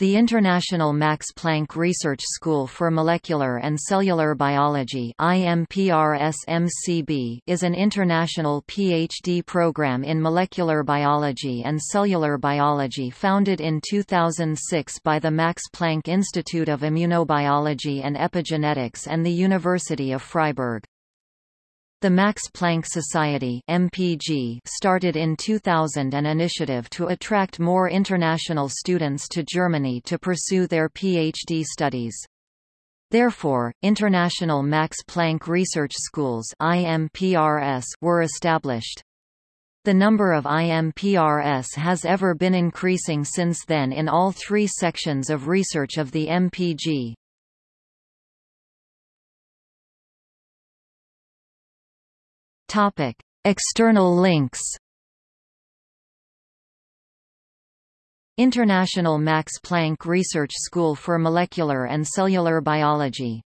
The International Max Planck Research School for Molecular and Cellular Biology is an international PhD program in molecular biology and cellular biology founded in 2006 by the Max Planck Institute of Immunobiology and Epigenetics and the University of Freiburg. The Max Planck Society MPG started in 2000 an initiative to attract more international students to Germany to pursue their PhD studies. Therefore, international Max Planck Research Schools IMPRS were established. The number of IMPRS has ever been increasing since then in all three sections of research of the MPG. Topic: External links. International Max Planck Research School for Molecular and Cellular Biology